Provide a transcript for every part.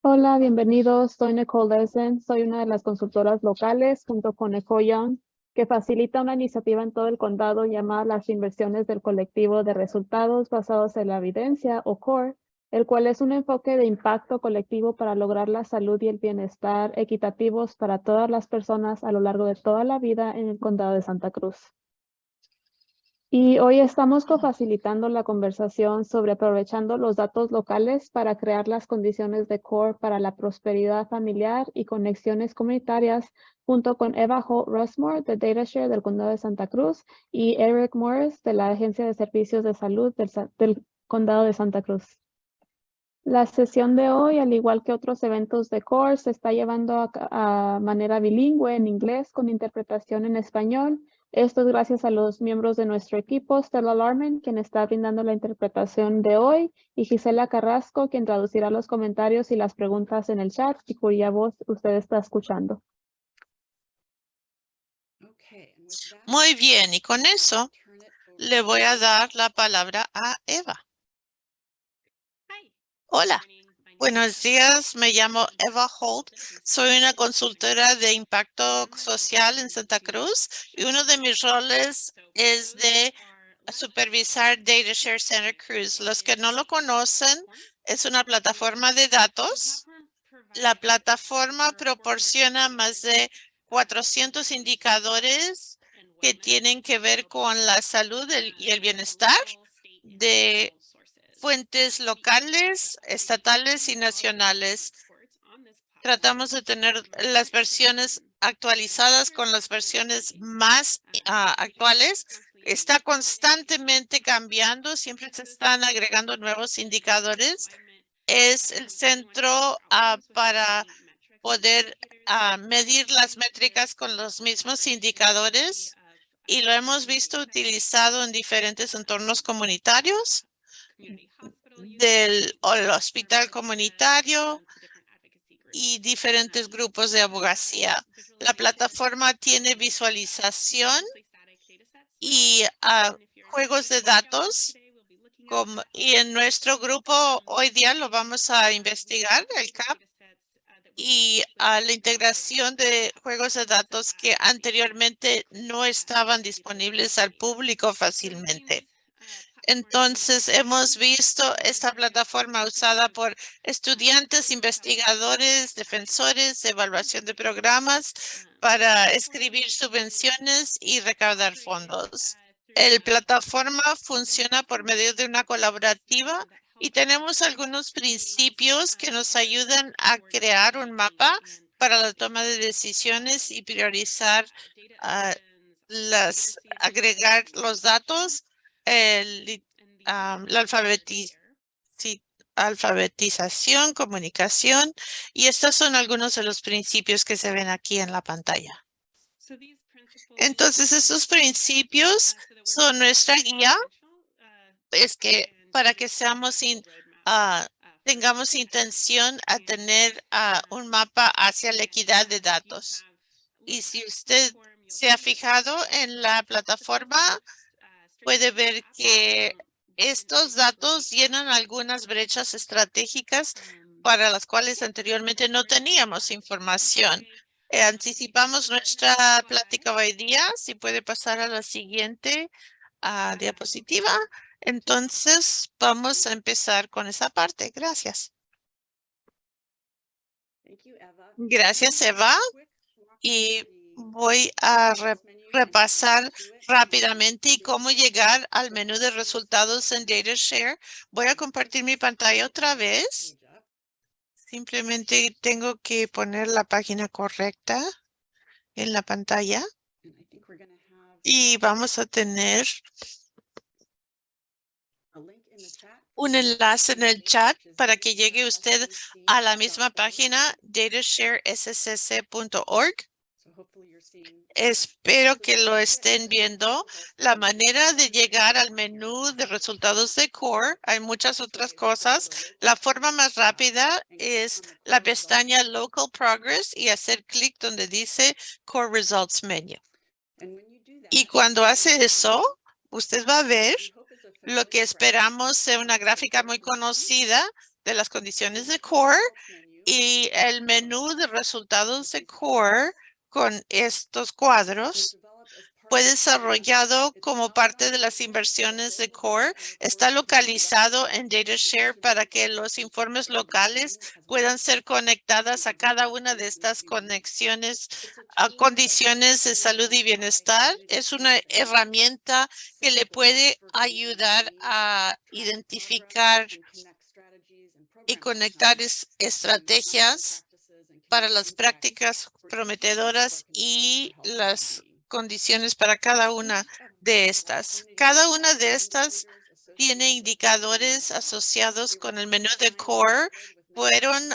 Hola, bienvenidos. Soy Nicole Lesen. Soy una de las consultoras locales junto con Eco Young, que facilita una iniciativa en todo el condado llamada las inversiones del colectivo de resultados basados en la evidencia o CORE, el cual es un enfoque de impacto colectivo para lograr la salud y el bienestar equitativos para todas las personas a lo largo de toda la vida en el condado de Santa Cruz. Y hoy estamos cofacilitando la conversación sobre aprovechando los datos locales para crear las condiciones de core para la prosperidad familiar y conexiones comunitarias junto con Eva Holt Rushmore de DataShare del Condado de Santa Cruz y Eric Morris de la Agencia de Servicios de Salud del, Condado de Santa Cruz. La sesión de hoy, al igual que otros eventos de CORE, se está llevando a, a manera bilingüe en inglés con interpretación en español esto es gracias a los miembros de nuestro equipo, Stella Larman, quien está brindando la interpretación de hoy, y Gisela Carrasco, quien traducirá los comentarios y las preguntas en el chat y cuya voz usted está escuchando. Muy bien, y con eso le voy a dar la palabra a Eva. Hola. Buenos días, me llamo Eva Holt. Soy una consultora de impacto social en Santa Cruz y uno de mis roles es de supervisar DataShare Center Cruz. Los que no lo conocen, es una plataforma de datos. La plataforma proporciona más de 400 indicadores que tienen que ver con la salud y el bienestar de fuentes locales, estatales y nacionales. Tratamos de tener las versiones actualizadas con las versiones más ah, actuales. Está constantemente cambiando, siempre se están agregando nuevos indicadores. Es el centro ah, para poder ah, medir las métricas con los mismos indicadores y lo hemos visto utilizado en diferentes entornos comunitarios del hospital comunitario y diferentes grupos de abogacía. La plataforma tiene visualización y ah, juegos de datos. Como, y en nuestro grupo hoy día lo vamos a investigar, el CAP, y a la integración de juegos de datos que anteriormente no estaban disponibles al público fácilmente. Entonces, hemos visto esta plataforma usada por estudiantes, investigadores, defensores, evaluación de programas para escribir subvenciones y recaudar fondos. El plataforma funciona por medio de una colaborativa y tenemos algunos principios que nos ayudan a crear un mapa para la toma de decisiones y priorizar ah, las, agregar los datos el, la alfabetización, comunicación, y estos son algunos de los principios que se ven aquí en la pantalla. Entonces, estos principios son nuestra guía, es que para que seamos ah, tengamos intención a tener ah, un mapa hacia la equidad de datos. Y si usted se ha fijado en la plataforma, puede ver que estos datos llenan algunas brechas estratégicas para las cuales anteriormente no teníamos información. Eh, anticipamos nuestra plática hoy día. Si puede pasar a la siguiente ah, diapositiva. Entonces, vamos a empezar con esa parte. Gracias. Gracias, Eva. Y voy a repasar rápidamente y cómo llegar al menú de resultados en DataShare. Voy a compartir mi pantalla otra vez. Simplemente tengo que poner la página correcta en la pantalla. Y vamos a tener un enlace en el chat para que llegue usted a la misma página datasharescc.org. Espero que lo estén viendo. La manera de llegar al menú de resultados de Core, hay muchas otras cosas. La forma más rápida es la pestaña Local Progress y hacer clic donde dice Core Results Menu. Y cuando hace eso, usted va a ver lo que esperamos sea una gráfica muy conocida de las condiciones de Core Y el menú de resultados de CORE con estos cuadros fue desarrollado como parte de las inversiones de CORE. Está localizado en DataShare para que los informes locales puedan ser conectadas a cada una de estas conexiones a condiciones de salud y bienestar. Es una herramienta que le puede ayudar a identificar y conectar estrategias para las prácticas prometedoras y las condiciones para cada una de estas. Cada una de estas tiene indicadores asociados con el menú de core. Fueron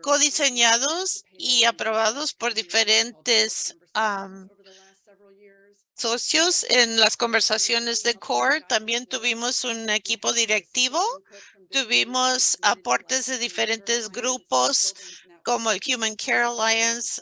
codiseñados y aprobados por diferentes socios en las conversaciones de core. También tuvimos un equipo directivo. Tuvimos aportes de diferentes grupos como el Human Care Alliance,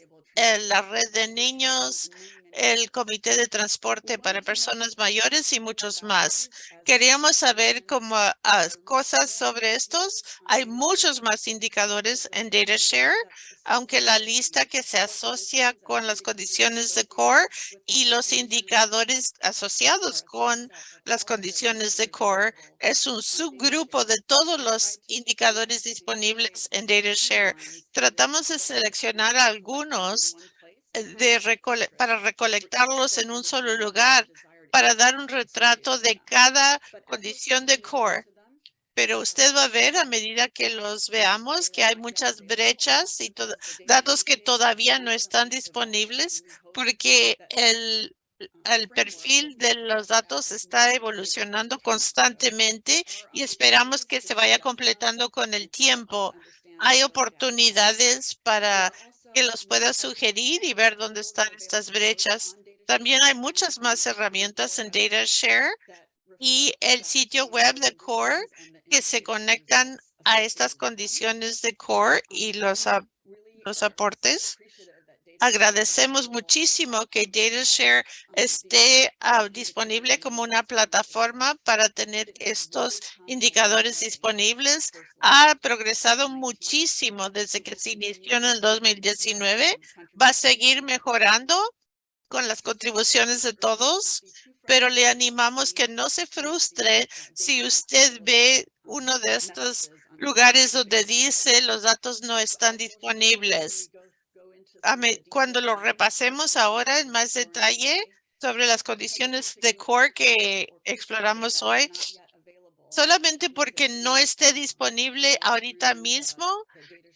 la red de niños, el Comité de Transporte para Personas Mayores y muchos más. Queríamos saber cómo ah, cosas sobre estos. Hay muchos más indicadores en DataShare, aunque la lista que se asocia con las condiciones de core y los indicadores asociados con las condiciones de core es un subgrupo de todos los indicadores disponibles en DataShare. Tratamos de seleccionar algunos de para recolectarlos en un solo lugar para dar un retrato de cada condición de core. Pero usted va a ver a medida que los veamos que hay muchas brechas y datos que todavía no están disponibles porque el, el perfil de los datos está evolucionando constantemente y esperamos que se vaya completando con el tiempo. Hay oportunidades para que los pueda sugerir y ver dónde están estas brechas. También hay muchas más herramientas en DataShare y el sitio web de CORE que se conectan a estas condiciones de CORE y los, los aportes. Agradecemos muchísimo que DataShare esté ah, disponible como una plataforma para tener estos indicadores disponibles. Ha progresado muchísimo desde que se inició en el 2019. Va a seguir mejorando con las contribuciones de todos, pero le animamos que no se frustre si usted ve uno de estos lugares donde dice los datos no están disponibles cuando lo repasemos ahora en más detalle sobre las condiciones de core que exploramos hoy, solamente porque no esté disponible ahorita mismo,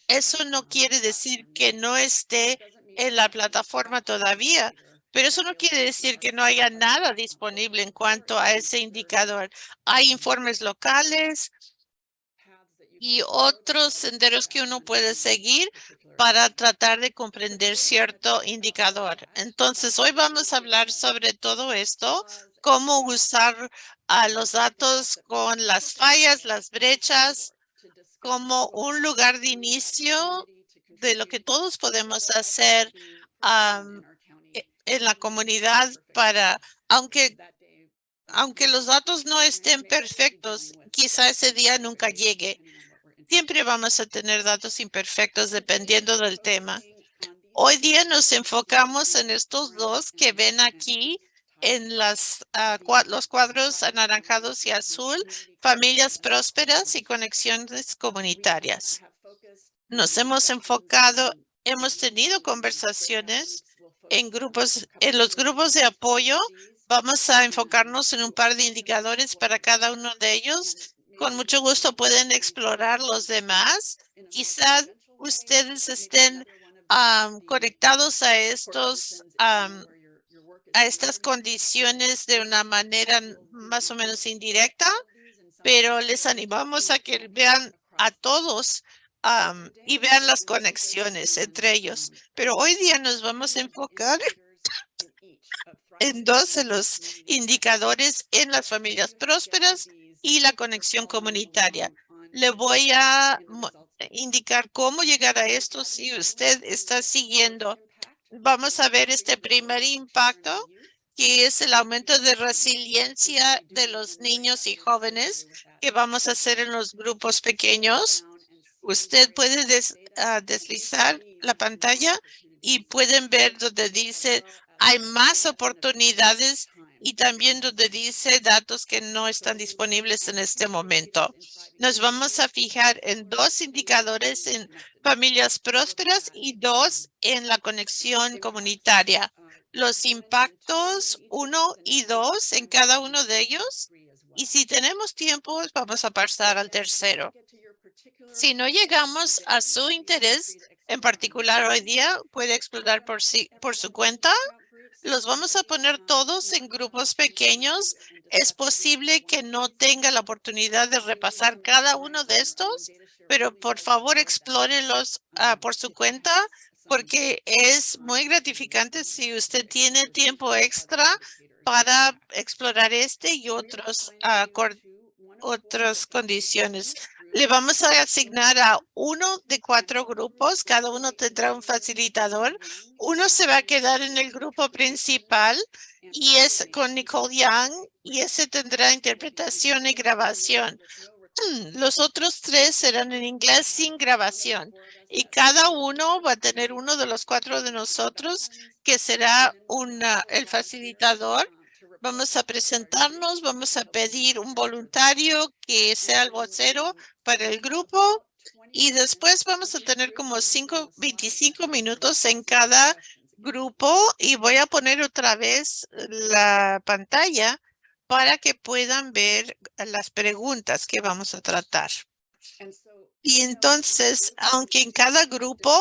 eso no quiere decir que no esté en la plataforma todavía, pero eso no quiere decir que no haya nada disponible en cuanto a ese indicador. Hay informes locales, y otros senderos que uno puede seguir para tratar de comprender cierto indicador. Entonces, hoy vamos a hablar sobre todo esto, cómo usar a los datos con las fallas, las brechas, como un lugar de inicio de lo que todos podemos hacer e, en la comunidad para, aunque aunque los datos no estén perfectos, quizá ese día nunca llegue. Siempre vamos a tener datos imperfectos dependiendo del tema. Hoy día nos enfocamos en estos dos que ven aquí en las, ah, los cuadros anaranjados y azul, familias prósperas y conexiones comunitarias. Nos hemos enfocado, hemos tenido conversaciones en grupos, en los grupos de apoyo. Vamos a enfocarnos en un par de indicadores para cada uno de ellos con mucho gusto pueden explorar los demás. Quizás ustedes estén conectados a estos a estas condiciones de una manera más o menos indirecta, pero les animamos a que vean a todos y vean las conexiones entre ellos. Pero hoy día nos vamos a enfocar en dos de los indicadores en las familias prósperas y la conexión comunitaria. Le voy a indicar cómo llegar a esto si usted está siguiendo. Vamos a ver este primer impacto, que es el aumento de resiliencia de los niños y jóvenes que vamos a hacer en los grupos pequeños. Usted puede ah, deslizar la pantalla y pueden ver donde dice hay más oportunidades y también donde dice datos que no están disponibles en este momento. Nos vamos a fijar en dos indicadores en familias prósperas y dos en la conexión comunitaria. Los impactos uno y dos en cada uno de ellos. Y si tenemos tiempo, vamos a pasar al tercero. Si no llegamos a su interés en particular hoy día, puede explorar por, sí, por su cuenta. Los vamos a poner todos en grupos pequeños. Es posible que no tenga la oportunidad de repasar cada uno de estos, pero por favor explórenlos ah, por su cuenta porque es muy gratificante si usted tiene tiempo extra para explorar este y otros cor- otras condiciones. Le vamos a asignar a uno de cuatro grupos. Cada uno tendrá un facilitador. Uno se va a quedar en el grupo principal y es con Nicole Young y ese tendrá interpretación y grabación. Los otros tres serán en inglés sin grabación y cada uno va a tener uno de los cuatro de nosotros que será una, el facilitador. Vamos a presentarnos, vamos a pedir un voluntario que sea el vocero para el grupo y después vamos a tener como cinco, 25 minutos en cada grupo y voy a poner otra vez la pantalla para que puedan ver las preguntas que vamos a tratar. Y entonces, aunque en cada grupo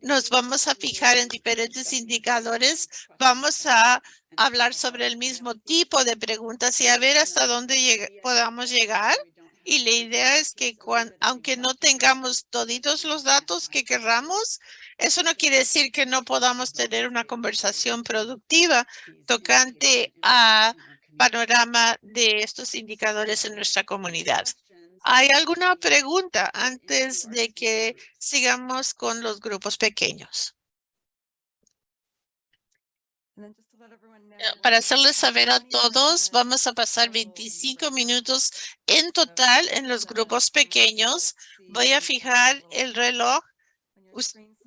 nos vamos a fijar en diferentes indicadores, vamos a hablar sobre el mismo tipo de preguntas y a ver hasta dónde podamos llegar. Y la idea es que cuan- aunque no tengamos toditos los datos que querramos, eso no quiere decir que no podamos tener una conversación productiva tocante a panorama de estos indicadores en nuestra comunidad. ¿Hay alguna pregunta antes de que sigamos con los grupos pequeños? Eh, Para hacerles saber a todos, vamos a pasar 25 minutos en total en los grupos pequeños. Voy a fijar el reloj.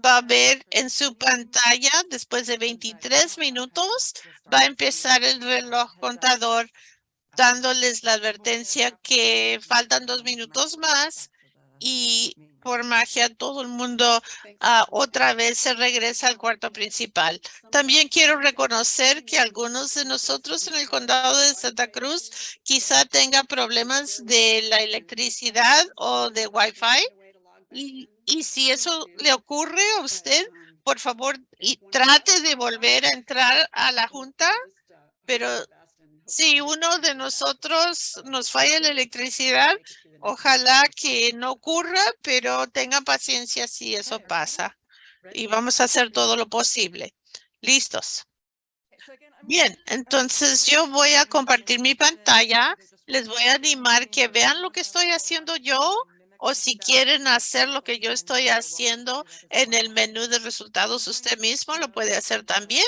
Va a ver en su pantalla, después de 23 minutos, va a empezar el reloj contador dándoles la advertencia que faltan dos minutos más y por magia todo el mundo ah, otra vez se regresa al cuarto principal. También quiero reconocer que algunos de nosotros en el condado de Santa Cruz quizá tengan problemas de la electricidad o de Wi-Fi. Y, y si eso le ocurre a usted, por favor, y trate de volver a entrar a la junta, pero si uno de nosotros nos falla la electricidad, ojalá que no ocurra, pero tengan paciencia si eso pasa. Y vamos a hacer todo lo posible. ¿Listos? Bien, entonces yo voy a compartir mi pantalla. Les voy a animar que vean lo que estoy haciendo yo o si quieren hacer lo que yo estoy haciendo en el menú de resultados usted mismo lo puede hacer también.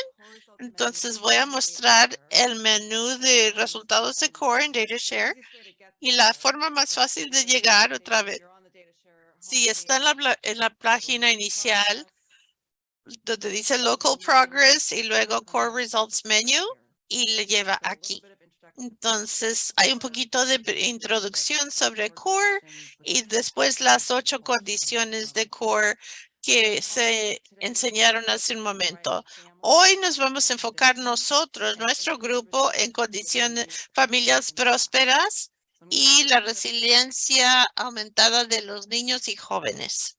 Entonces voy a mostrar el menú de resultados de Core en DataShare y la forma más fácil de llegar otra vez. Si está en la, en la página inicial, donde dice Local Progress y luego Core Results Menu y le lleva aquí. Entonces, hay un poquito de introducción sobre Core y después las ocho condiciones de Core que se enseñaron hace un momento. Hoy nos vamos a enfocar nosotros, nuestro grupo, en condiciones, familias prósperas y la resiliencia aumentada de los niños y jóvenes.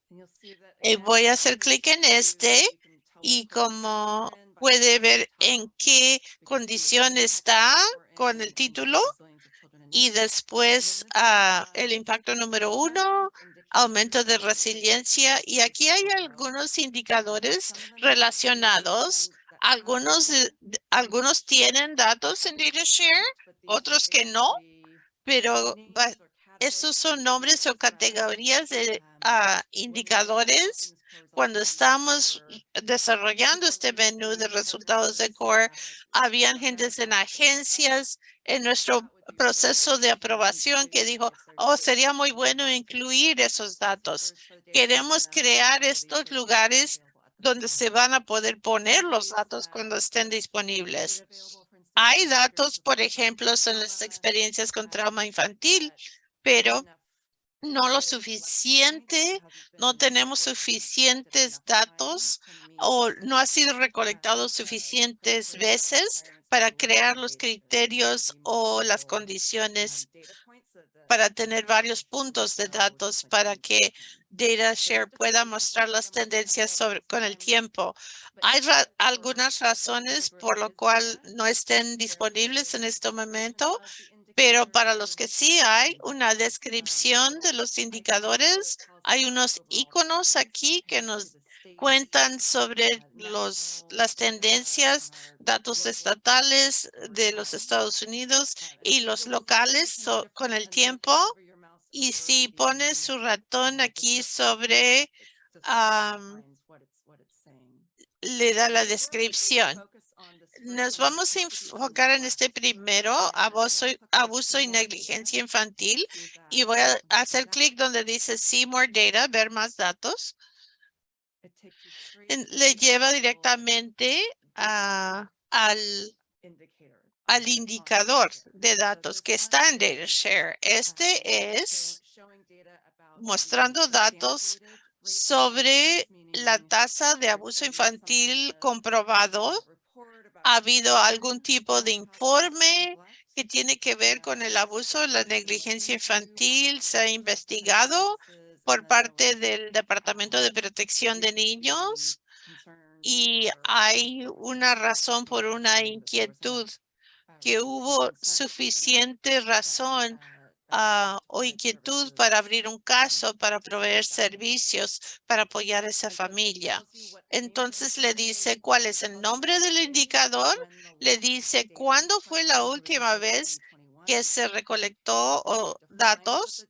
Y voy a hacer clic en este y como puede ver en qué condición está con el título y después ah, el impacto número uno, aumento de resiliencia y aquí hay algunos indicadores relacionados. Algunos, algunos tienen datos en DataShare, otros que no, pero esos son nombres o categorías de ah, indicadores. Cuando estamos desarrollando este menú de resultados de Core, habían gentes en agencias, en nuestro proceso de aprobación que dijo, oh, sería muy bueno incluir esos datos. Queremos crear estos lugares donde se van a poder poner los datos cuando estén disponibles. Hay datos, por ejemplo, en las experiencias con trauma infantil, pero no lo suficiente, no tenemos suficientes datos o no ha sido recolectado suficientes veces para crear los criterios o las condiciones para tener varios puntos de datos para que DataShare pueda mostrar las tendencias con el tiempo. Hay algunas razones por lo cual no estén disponibles en este momento, pero para los que sí hay una descripción de los indicadores, hay unos iconos aquí que nos cuentan sobre los, las tendencias, datos estatales de los Estados Unidos y los locales con el tiempo. Y si pone su ratón aquí sobre, le da la descripción. Nos vamos a enfocar en este primero, abuso, abuso y negligencia infantil. Y voy a hacer clic donde dice See More Data, ver más datos le lleva directamente a, al, al indicador de datos que está en DataShare. Este es mostrando datos sobre la tasa de abuso infantil comprobado. ¿Ha habido algún tipo de informe que tiene que ver con el abuso, la negligencia infantil? ¿Se ha investigado? Por parte del Departamento de Protección de Niños y hay una razón por una inquietud que hubo suficiente razón ah, o inquietud para abrir un caso, para proveer servicios, para apoyar a esa familia. Entonces le dice cuál es el nombre del indicador, le dice cuándo fue la última vez que se recolectó datos,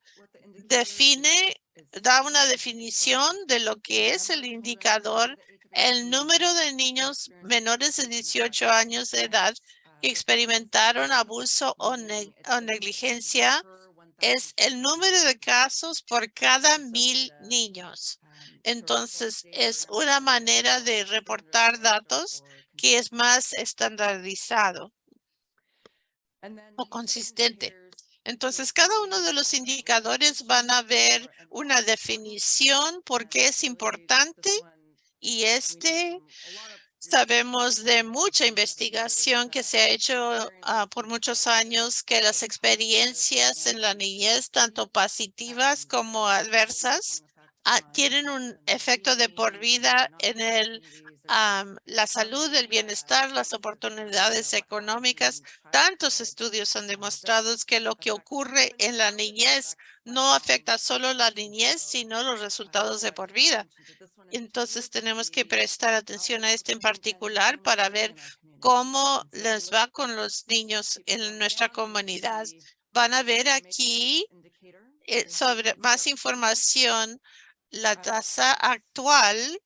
define da una definición de lo que es el indicador, el número de niños menores de 18 años de edad que experimentaron abuso o, negligencia es el número de casos por cada mil niños. Entonces, es una manera de reportar datos que es más estandarizado o consistente. Entonces, cada uno de los indicadores van a ver una definición por qué es importante y este sabemos de mucha investigación que se ha hecho ah, por muchos años que las experiencias en la niñez, tanto positivas como adversas, ah, tienen un efecto de por vida en el la salud, el bienestar, las oportunidades económicas. Tantos estudios han demostrado que lo que ocurre en la niñez no afecta solo la niñez, sino los resultados de por vida. Entonces tenemos que prestar atención a este en particular para ver cómo les va con los niños en nuestra comunidad. Van a ver aquí eh, sobre más información la tasa actual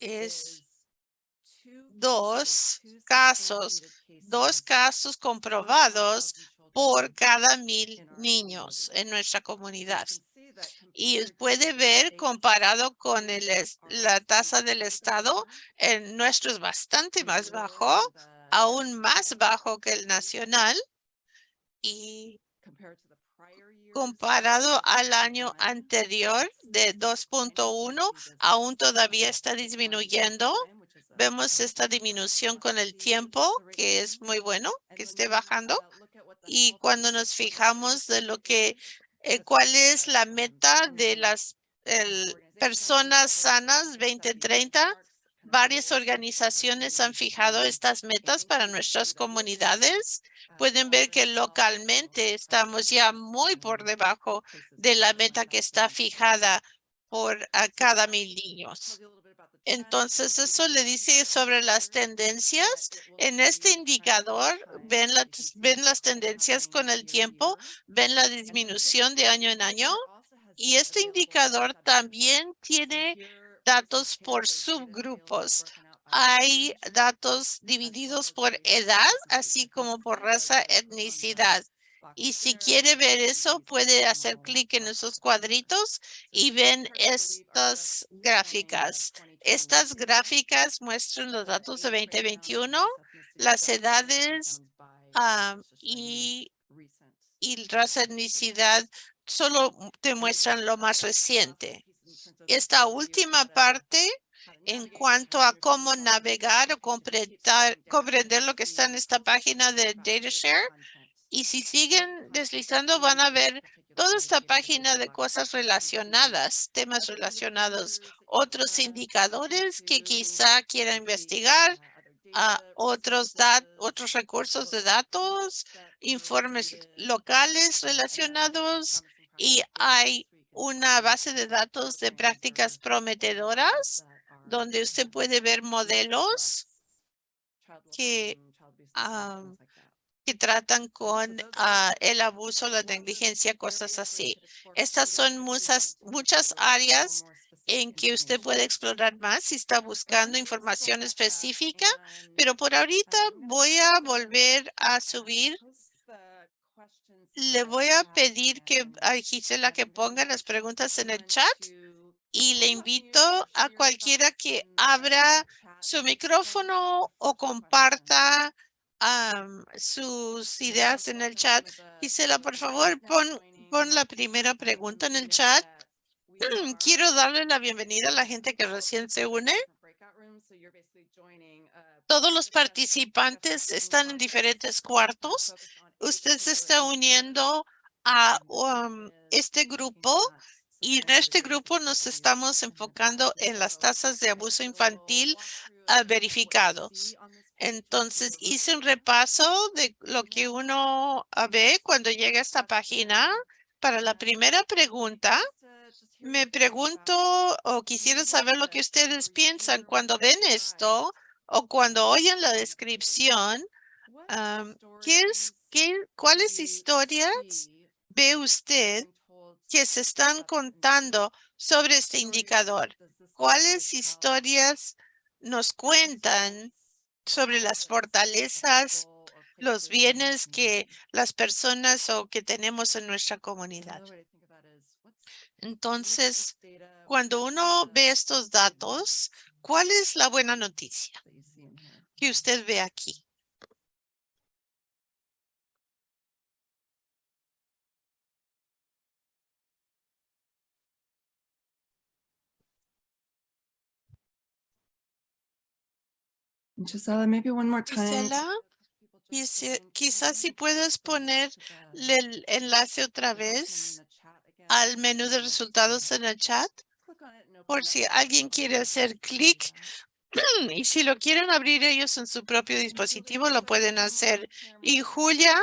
es dos casos, dos casos comprobados por cada mil niños en nuestra comunidad. Y puede ver comparado con el, la tasa del estado, el nuestro es bastante más bajo, aún más bajo que el nacional. Y comparado al año anterior de 2.1, aún todavía está disminuyendo. Vemos esta disminución con el tiempo, que es muy bueno que esté bajando. Y cuando nos fijamos de lo que, eh, cuál es la meta de las personas sanas 2030, varias organizaciones han fijado estas metas para nuestras comunidades pueden ver que localmente estamos ya muy por debajo de la meta que está fijada por a cada mil niños. Entonces, eso le dice sobre las tendencias. En este indicador, ven, ven las tendencias con el tiempo, ven la disminución de año en año. Y este indicador también tiene datos por subgrupos hay datos divididos por edad, así como por raza, etnicidad. Y si quiere ver eso, puede hacer clic en esos cuadritos y ven estas gráficas. Estas gráficas muestran los datos de 2021, las edades ah, y, y raza, etnicidad solo te muestran lo más reciente. Esta última parte en cuanto a cómo navegar o comprender, comprender lo que está en esta página de DataShare. Y si siguen deslizando, van a ver toda esta página de cosas relacionadas, temas relacionados, otros indicadores que quizá quiera investigar, a otros, otros recursos de datos, informes locales relacionados y hay una base de datos de prácticas prometedoras donde usted puede ver modelos que, que tratan con ah, el abuso, la negligencia, cosas así. Estas son muchas, muchas áreas en que usted puede explorar más si está buscando información específica, pero por ahorita voy a volver a subir. Le voy a pedir que a Gisela que ponga las preguntas en el chat y le invito a cualquiera que abra su micrófono o comparta sus ideas en el chat. Gisela, por favor, pon, pon la primera pregunta en el chat. Quiero darle la bienvenida a la gente que recién se une. Todos los participantes están en diferentes cuartos. Usted se está uniendo a um, este grupo y en este grupo nos estamos enfocando en las tasas de abuso infantil ah, verificados. Entonces hice un repaso de lo que uno ah, ve cuando llega a esta página. Para la primera pregunta, me pregunto o quisiera saber lo que ustedes piensan cuando ven esto o cuando oyen la descripción. ¿Qué es, qué, ¿Cuáles historias ve usted que se están contando sobre este indicador? ¿Cuáles historias nos cuentan sobre las fortalezas, los bienes que las personas o que tenemos en nuestra comunidad? Entonces, cuando uno ve estos datos, ¿cuál es la buena noticia que usted ve aquí? Gisela, maybe one more time. quizás si puedes poner el enlace otra vez al menú de resultados en el chat, por si alguien quiere hacer clic y si lo quieren abrir ellos en su propio dispositivo, lo pueden hacer. Y Julia,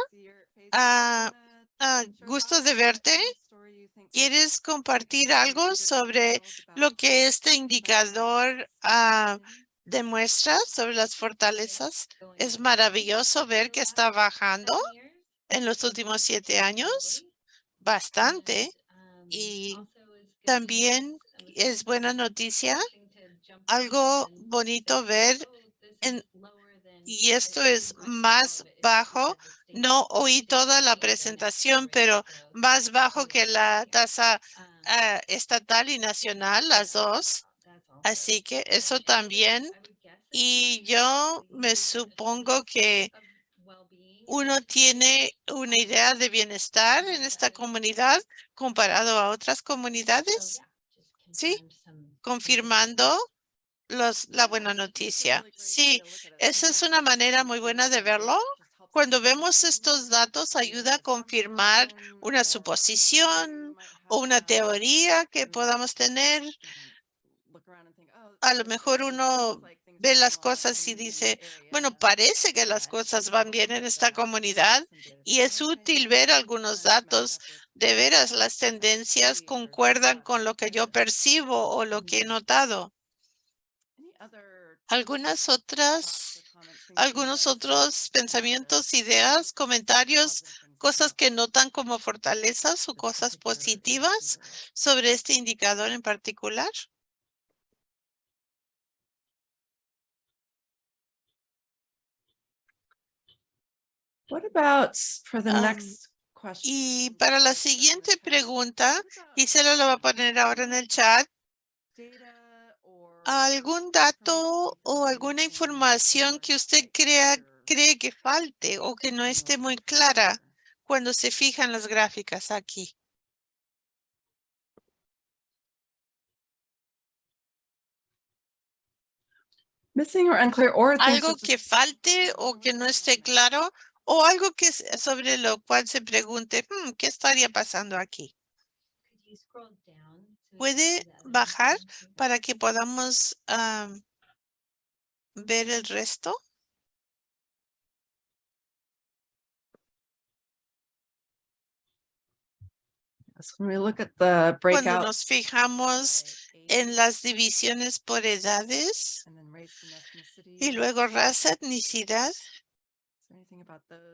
ah, ah, gusto de verte. ¿Quieres compartir algo sobre lo que este indicador ah, demuestra sobre las fortalezas. Es maravilloso ver que está bajando en los últimos siete años, bastante. Y también es buena noticia, algo bonito ver, en, y esto es más bajo. No oí toda la presentación, pero más bajo que la tasa ah, estatal y nacional, las dos. Así que eso también. Y yo me supongo que uno tiene una idea de bienestar en esta comunidad comparado a otras comunidades. Sí, confirmando los, la buena noticia. Sí, esa es una manera muy buena de verlo. Cuando vemos estos datos, ayuda a confirmar una suposición o una teoría que podamos tener a lo mejor uno ve las cosas y dice, bueno, parece que las cosas van bien en esta comunidad y es útil ver algunos datos. De veras, las tendencias concuerdan con lo que yo percibo o lo que he notado. Algunas otras, algunos otros pensamientos, ideas, comentarios, cosas que notan como fortalezas o cosas positivas sobre este indicador en particular. What about for the Um, next question? Y para la siguiente pregunta, Gisela lo va a poner ahora en el chat. ¿Algún dato o alguna información que usted crea, cree que falte o que no esté muy clara cuando se fijan las gráficas aquí? Missing or unclear or algo que falte o que no esté claro o algo que sobre lo cual se pregunte, "Hmm, ¿qué estaría pasando aquí? ¿Puede bajar para que podamos am, ver el resto? Cuando nos fijamos en las divisiones por edades y luego raza, etnicidad,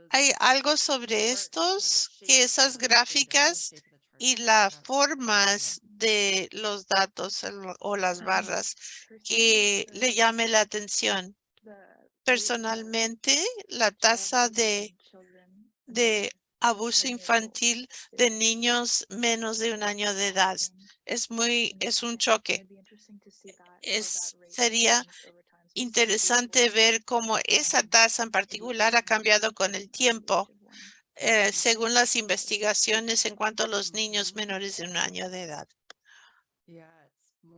¿hay algo sobre estos que esas gráficas y las formas de los datos o las barras que le llame la atención? Personalmente, la tasa de, de abuso infantil de niños menos de un año de edad es muy, es un choque. Es, sería interesante ver cómo esa tasa en particular ha cambiado con el tiempo, eh, según las investigaciones en cuanto a los niños menores de un año de edad.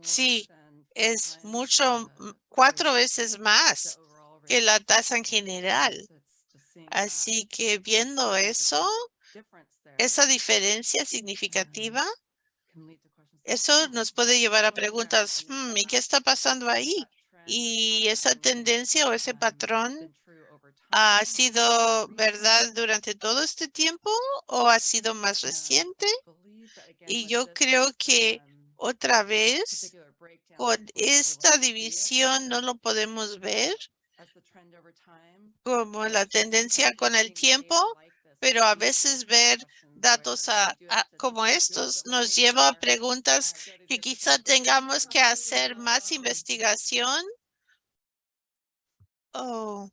Sí, Es mucho, m- cuatro veces más que la tasa en general. Así que viendo eso, esa diferencia significativa, eso nos puede llevar a preguntas, "Hmm, ¿y qué está pasando ahí? Y esa tendencia o ese patrón ha sido verdad durante todo este tiempo o ha sido más reciente? Y yo creo que otra vez con esta división no lo podemos ver como la tendencia con el tiempo, pero a veces ver datos a- como estos nos lleva a preguntas que quizá tengamos que hacer más investigación. Oh,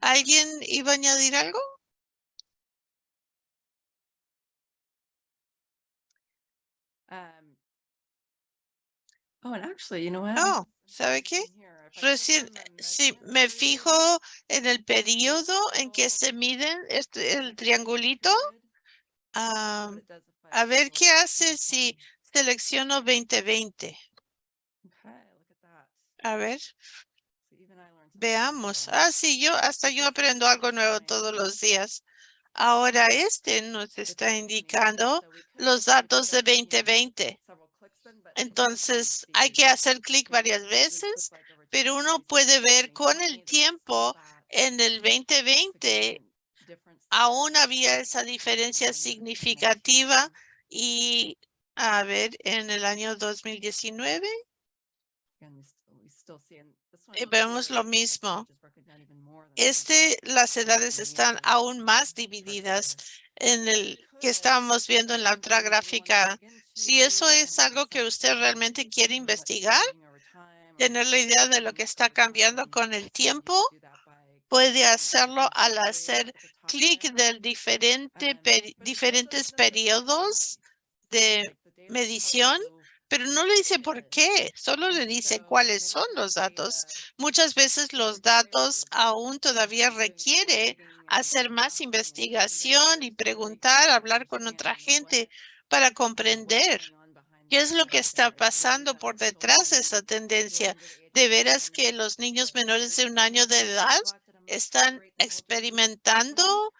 ¿Alguien iba a añadir algo? Um, Oh, and actually, you know what? Oh, ¿sabe qué? Recién, si me fijo en el periodo en que se miden este, el triangulito, ah, a ver qué hace si selecciono 2020. A ver, veamos. Ah, sí, yo hasta yo aprendo algo nuevo todos los días. Ahora este nos está indicando los datos de 2020. Entonces hay que hacer clic varias veces, pero uno puede ver con el tiempo en el 2020 aún había esa diferencia significativa y a ver, en el año 2019 eh, vemos lo mismo. Este, las edades están aún más divididas en el que estábamos viendo en la otra gráfica. Si eso es algo que usted realmente quiere investigar, tener la idea de lo que está cambiando con el tiempo, puede hacerlo al hacer clic del diferente, peri- diferentes periodos de medición, pero no le dice por qué, solo le dice cuáles son los datos. Muchas veces los datos aún todavía requiere hacer más investigación y preguntar, hablar con otra gente para comprender qué es lo que está pasando por detrás de esa tendencia. De veras que los niños menores de un año de edad están experimentando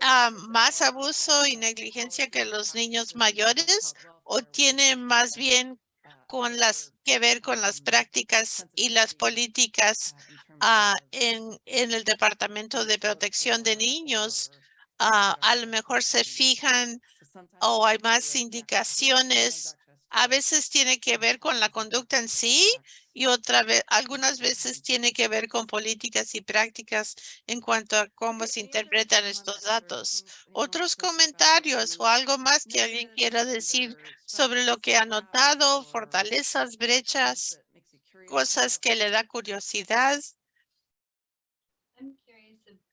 ah, más abuso y negligencia que los niños mayores o tiene más bien con las que ver con las prácticas y las políticas ah, en, en el Departamento de Protección de Niños. Ah, a lo mejor se fijan o hay más indicaciones. A veces tiene que ver con la conducta en sí y otra vez, algunas veces tiene que ver con políticas y prácticas en cuanto a cómo se interpretan estos datos. Otros comentarios o algo más que alguien quiera decir sobre lo que ha notado, fortalezas, brechas, cosas que le da curiosidad.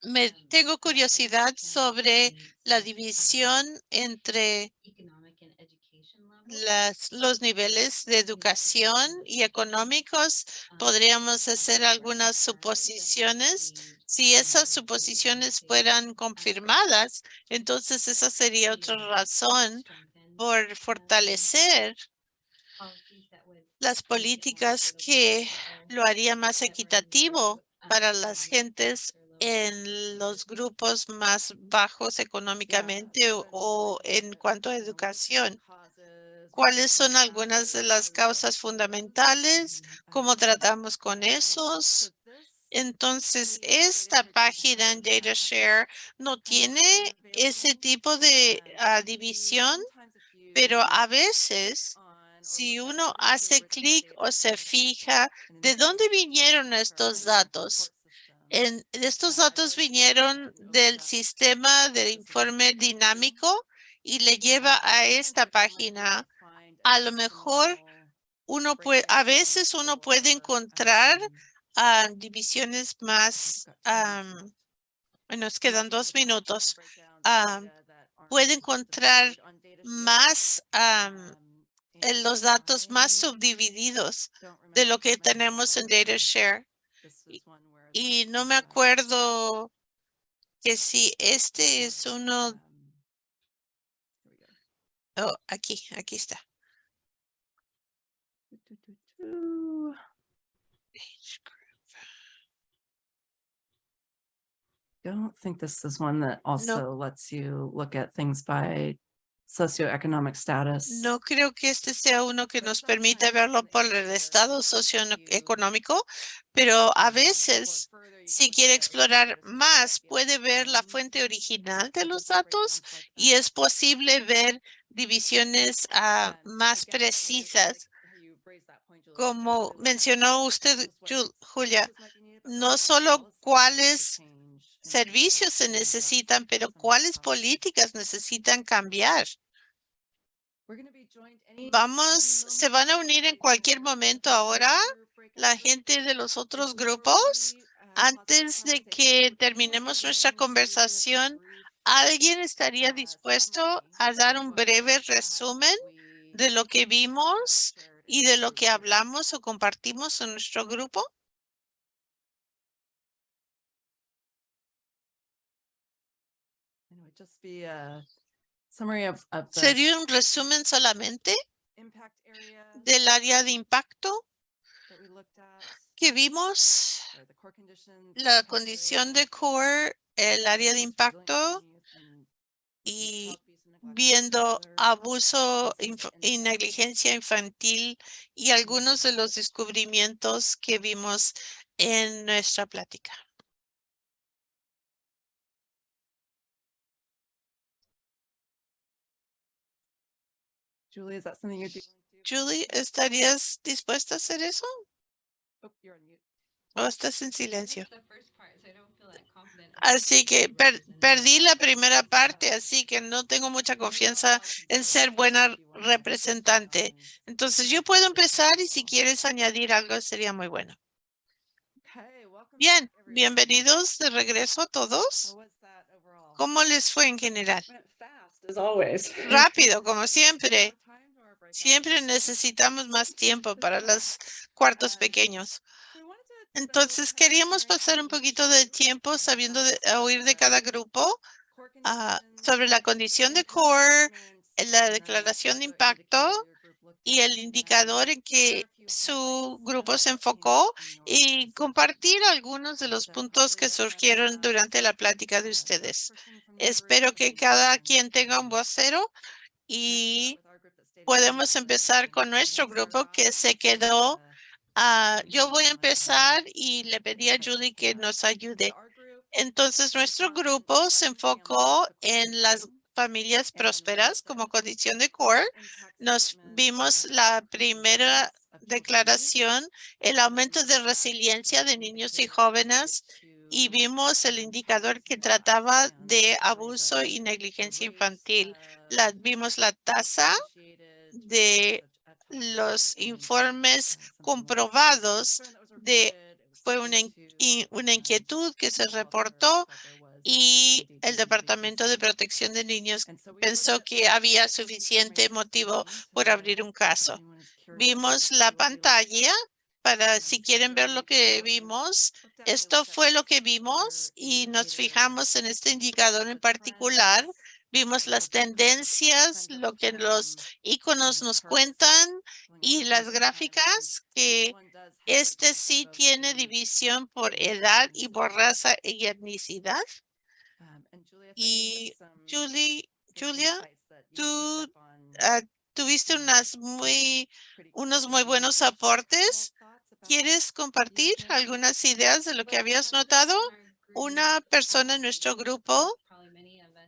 me tengo curiosidad sobre la división entre las, los niveles de educación y económicos. Podríamos hacer algunas suposiciones. Si esas suposiciones fueran confirmadas, entonces esa sería otra razón por fortalecer las políticas que lo haría más equitativo para las gentes en los grupos más bajos económicamente o, o en cuanto a educación. ¿Cuáles son algunas de las causas fundamentales? ¿Cómo tratamos con esos? Entonces, esta página en DataShare no tiene ese tipo de ah, división, pero a veces si uno hace clic o se fija, ¿de dónde vinieron estos datos? En, estos datos vinieron del sistema de informe dinámico y le lleva a esta página. A lo mejor uno puede, a veces uno puede encontrar ah, divisiones más, bueno, nos quedan dos minutos. puede encontrar más en los datos más subdivididos de lo que tenemos en DataShare. Y no me acuerdo que si este es uno. Oh, aquí, aquí está. I don't think this is one that also lets you look at things by socioeconomic status. No creo que este sea uno que nos permite verlo por el estado socioeconómico, pero a veces, si quiere explorar más, puede ver la fuente original de los datos y es posible ver divisiones ah, más precisas. Como mencionó usted, Julia, no solo cuáles servicios se necesitan, pero cuáles políticas necesitan cambiar. Vamos, se van a unir en cualquier momento ahora la gente de los otros grupos. Antes de que terminemos nuestra conversación, ¿alguien estaría dispuesto a dar un breve resumen de lo que vimos y de lo que hablamos o compartimos en nuestro grupo? Sería un resumen solamente del área de impacto que vimos, la condición de core, el área de impacto y viendo abuso y negligencia infantil y algunos de los descubrimientos que vimos en nuestra plática. Julie, Julie, ¿estarías dispuesta a hacer eso? Oh, ¿O estás en silencio? Así que perdí la primera parte, así que no tengo mucha confianza en ser buena representante. Entonces yo puedo empezar y si quieres añadir algo sería muy bueno. Bien, bienvenidos de regreso a todos. ¿Cómo les fue en general? Rápido, como siempre. Siempre necesitamos más tiempo para los cuartos pequeños. Entonces queríamos pasar un poquito de tiempo sabiendo de, oír de cada grupo ah, sobre la condición de core, la declaración de impacto y el indicador en que su grupo se enfocó y compartir algunos de los puntos que surgieron durante la plática de ustedes. Espero que cada quien tenga un vocero y podemos empezar con nuestro grupo que se quedó. Ah, yo voy a empezar y le pedí a Judy que nos ayude. Entonces, nuestro grupo se enfocó en las familias prósperas como condición de core. Nos vimos la primera declaración, el aumento de resiliencia de niños y jóvenes y vimos el indicador que trataba de abuso y negligencia infantil. La, vimos la tasa de los informes comprobados de fue una, una inquietud que se reportó y el Departamento de Protección de Niños pensó que había suficiente motivo por abrir un caso. Vimos la pantalla para si quieren ver lo que vimos. Esto fue lo que vimos y nos fijamos en este indicador en particular. Vimos las tendencias, lo que los iconos nos cuentan y las gráficas que este sí tiene división por edad y por raza y etnicidad. Y Julie, Julia, tú ah, tuviste unas muy, unos muy buenos aportes. ¿Quieres compartir algunas ideas de lo que habías notado? Una persona en nuestro grupo,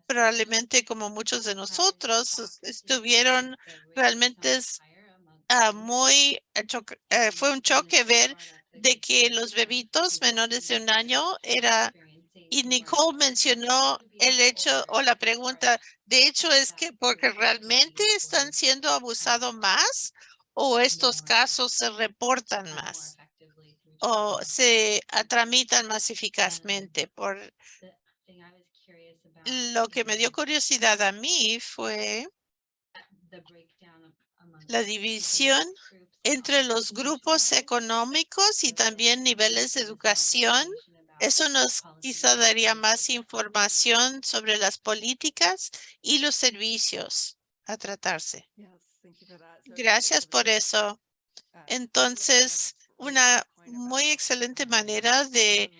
probablemente como muchos de nosotros, es- estuvieron realmente ah, muy, eh, fue un choque ver de que los bebitos menores de un año era y Nicole mencionó el hecho o la pregunta, de hecho es que porque realmente están siendo abusados más o estos casos se reportan más o se tramitan más eficazmente. Por lo que me dio curiosidad a mí fue la división entre los grupos económicos y también niveles de educación. Eso nos quizá daría más información sobre las políticas y los servicios a tratarse. Gracias por eso. Entonces, una muy excelente manera de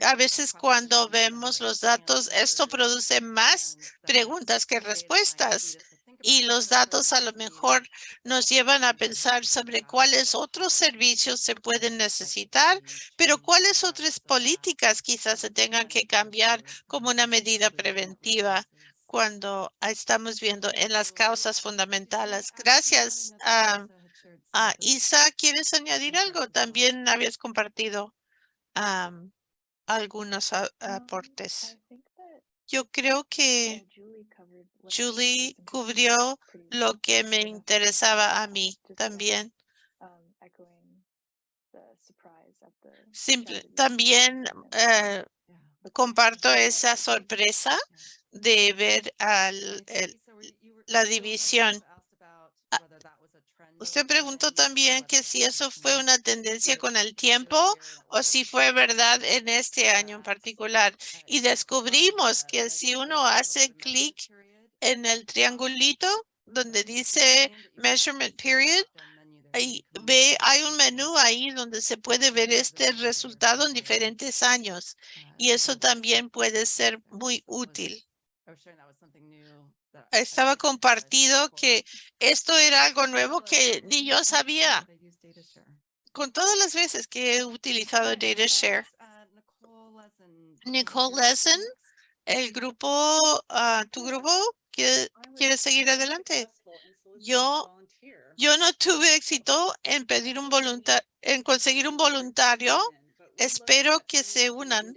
a- veces cuando vemos los datos, esto produce más preguntas que respuestas. Y los datos a lo mejor nos llevan a pensar sobre cuáles otros servicios se pueden necesitar, pero cuáles otras políticas quizás se tengan que cambiar como una medida preventiva cuando estamos viendo en las causas fundamentales. Gracias. ah, ah, Isa, ¿quieres añadir algo? También habías compartido am, algunos a- aportes. Yo creo que Julie cubrió lo que me interesaba a mí también. Simple, también eh, comparto esa sorpresa de ver al, el- la división. Ah, Usted preguntó también que si eso fue una tendencia con el tiempo o si fue verdad en este año en particular. Y descubrimos que si uno hace clic en el triangulito donde dice measurement period, ahí ve, hay un menú ahí donde se puede ver este resultado en diferentes años. y eso también puede ser muy útil. Estaba compartido que esto era algo nuevo que ni yo sabía con todas las veces que he utilizado DataShare. Nicole Lesson, el grupo, ah, tu grupo, ¿quiere, quiere seguir adelante? Yo, yo no tuve éxito en pedir un voluntario, en conseguir un voluntario. Espero que se unan.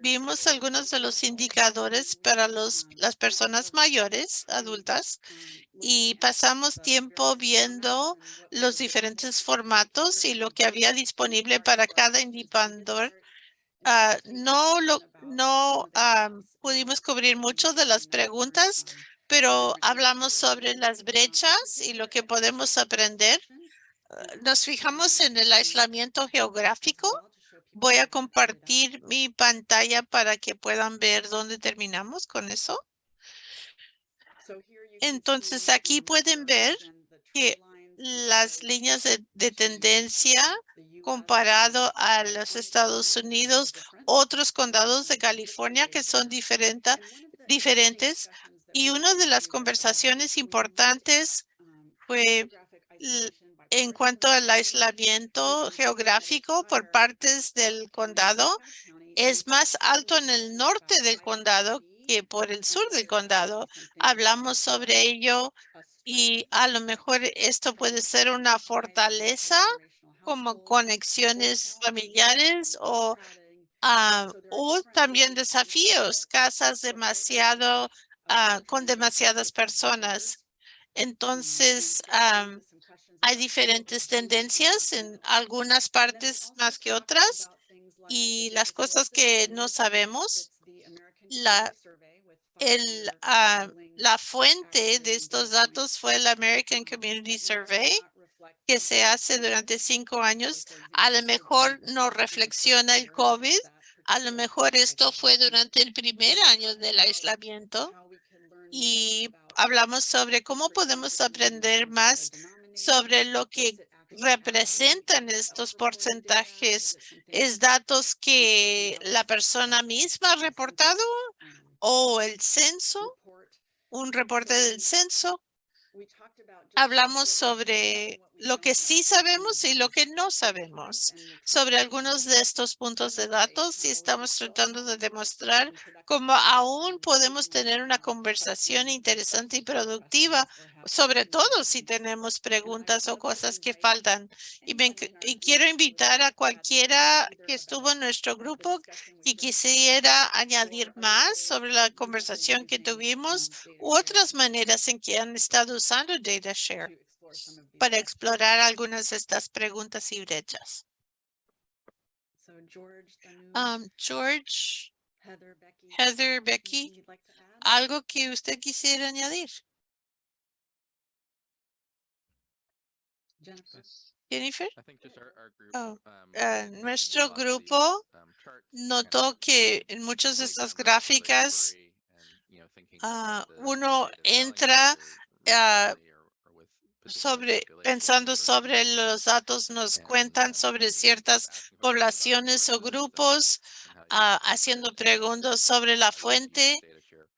Vimos algunos de los indicadores para los, las personas mayores, adultas, y pasamos tiempo viendo los diferentes formatos y lo que había disponible para cada indicador. Ah, no lo, no ah, pudimos cubrir mucho de las preguntas, pero hablamos sobre las brechas y lo que podemos aprender. Ah, Nos fijamos en el aislamiento geográfico. Voy a compartir mi pantalla para que puedan ver dónde terminamos con eso. Entonces aquí pueden ver que las líneas de, de tendencia comparado a los Estados Unidos, otros condados de California que son diferente- diferentes. Y una de las conversaciones importantes fue l- en cuanto al aislamiento geográfico por partes del condado, es más alto en el norte del condado que por el sur del condado. Hablamos sobre ello y a lo mejor esto puede ser una fortaleza como conexiones familiares o, ah, también desafíos, casas demasiado ah, con demasiadas personas. Entonces, am, hay diferentes tendencias en algunas partes más que otras y las cosas que no sabemos, ah, la fuente de estos datos fue el American Community Survey que se hace durante cinco años. A lo mejor no reflexiona el COVID. A lo mejor esto fue durante el primer año del aislamiento y hablamos sobre cómo podemos aprender más sobre lo que representan estos porcentajes. ¿Es datos que la persona misma ha reportado o el censo? ¿Un reporte del censo? Hablamos sobre lo que sí sabemos y lo que no sabemos sobre algunos de estos puntos de datos y estamos tratando de demostrar cómo aún podemos tener una conversación interesante y productiva, sobre todo si tenemos preguntas o cosas que faltan. Y, y quiero invitar a cualquiera que estuvo en nuestro grupo y quisiera añadir más sobre la conversación que tuvimos u otras maneras en que han estado usando DataShare para explorar algunas de estas preguntas y brechas. Um, George, Heather, Becky, ¿algo que usted quisiera añadir? Jennifer? Oh, uh, nuestro grupo notó que en muchas de estas gráficas uh, uno entra uh, sobre pensando sobre los datos nos cuentan sobre ciertas poblaciones o grupos ah, haciendo preguntas sobre la fuente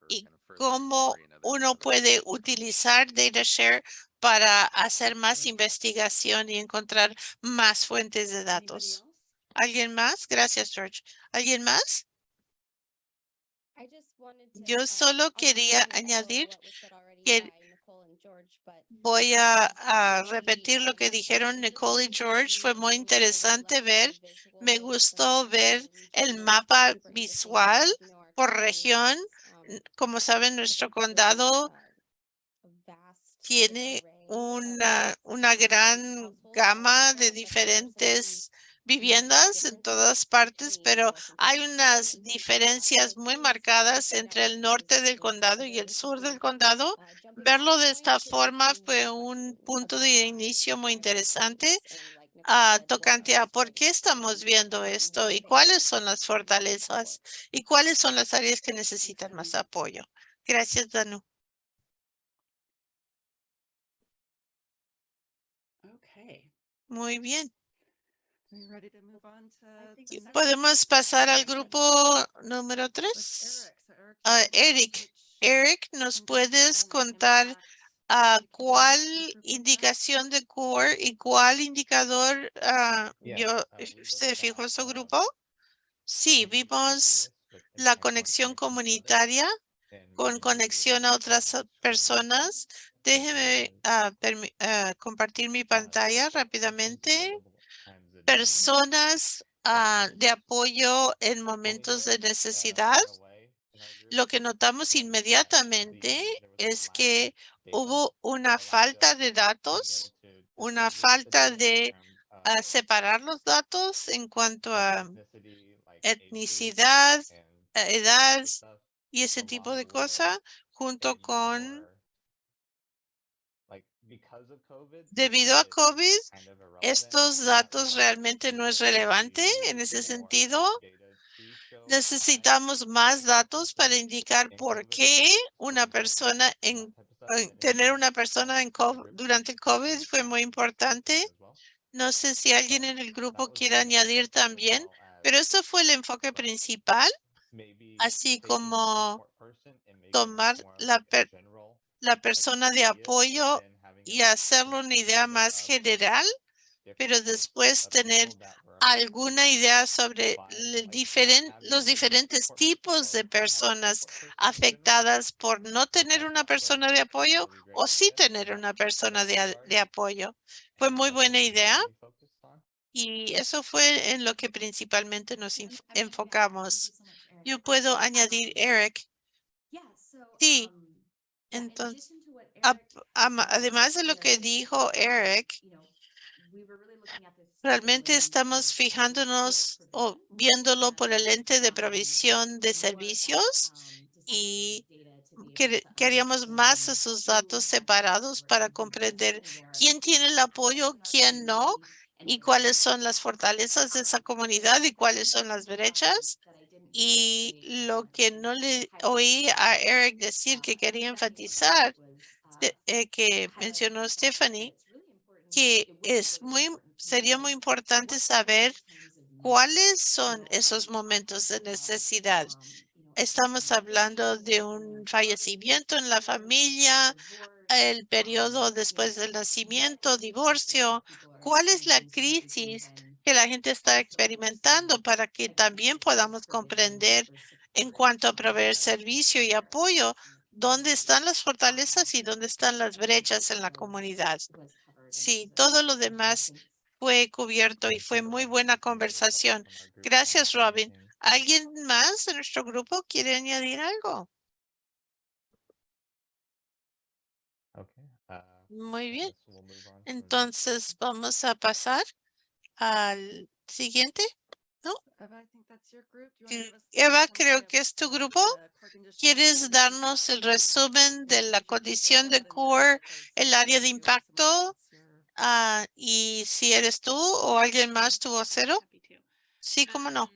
y cómo uno puede utilizar DataShare para hacer más investigación y encontrar más fuentes de datos. ¿Alguien más? Gracias, George. ¿Alguien más? Yo solo quería añadir que Voy a, repetir lo que dijeron Nicole y George. Fue muy interesante ver. Me gustó ver el mapa visual por región. Como saben, nuestro condado tiene una, una gran gama de diferentes viviendas en todas partes, pero hay unas diferencias muy marcadas entre el norte del condado y el sur del condado. Verlo de esta forma fue un punto de inicio muy interesante. Uh, tocante a por qué estamos viendo esto y cuáles son las fortalezas y cuáles son las áreas que necesitan más apoyo. Gracias, Danu. Muy bien. Podemos pasar al grupo número tres. Ah, Eric, Eric, ¿nos puedes contar a cuál indicación de core y cuál indicador ah, yo, uh, se fijó su grupo? Sí, vimos la conexión comunitaria con conexión a otras personas. Déjeme ah, compartir mi pantalla rápidamente personas ah, de apoyo en momentos de necesidad. Lo que notamos inmediatamente es que hubo una falta de datos, una falta de ah, separar los datos en cuanto a etnicidad, edad y ese tipo de cosas, junto con Debido a COVID, estos datos realmente no es relevante en ese sentido. Necesitamos más datos para indicar por qué una persona en, tener una persona en COVID, durante COVID fue muy importante. No sé si alguien en el grupo quiere añadir también, pero eso fue el enfoque principal, así como tomar la, la persona de apoyo y hacerlo una idea más general, pero después tener alguna idea sobre los diferentes tipos de personas afectadas por no tener una persona de apoyo o sí tener una persona de, de apoyo. Fue muy buena idea y eso fue en lo que principalmente nos enfocamos. Yo puedo añadir, Eric. Sí, entonces ap- ama- además de lo que dijo Eric, realmente estamos fijándonos o viéndolo por el ente de provisión de servicios y quer- queríamos más esos datos separados para comprender quién tiene el apoyo, quién no, y cuáles son las fortalezas de esa comunidad y cuáles son las brechas. Y lo que no le oí a Eric decir que quería enfatizar, eh, que mencionó Stephanie, que es muy, sería muy importante saber cuáles son esos momentos de necesidad. Estamos hablando de un fallecimiento en la familia, el periodo después del nacimiento, divorcio. ¿Cuál es la crisis que la gente está experimentando para que también podamos comprender en cuanto a proveer servicio y apoyo, dónde están las fortalezas y dónde están las brechas en la comunidad? Sí, todo lo demás fue cubierto y fue muy buena conversación. Gracias, Robin. ¿Alguien más de nuestro grupo quiere añadir algo? Muy bien. Entonces vamos a pasar al siguiente. Us Eva, creo que es tu grupo. ¿Quieres darnos el resumen de la condición de core, el área de impacto? Ah, y si eres tú o alguien más tu vocero. Sí, cómo no.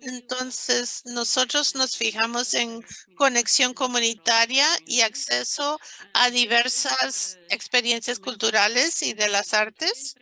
Entonces, nosotros nos fijamos en conexión comunitaria y acceso a diversas experiencias culturales y de las artes.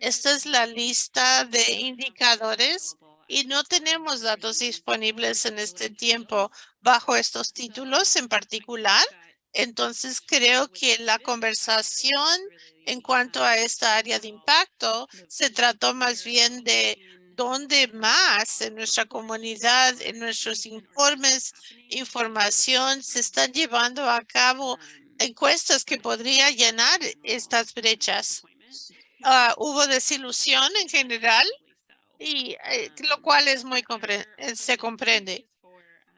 Esta es la lista de indicadores y no tenemos datos disponibles en este tiempo bajo estos títulos en particular. Entonces, creo que la conversación en cuanto a esta área de impacto se trató más bien de dónde más en nuestra comunidad, en nuestros informes, información, se están llevando a cabo encuestas que podría llenar estas brechas. Ah, hubo desilusión en general y eh, lo cual es muy se comprende.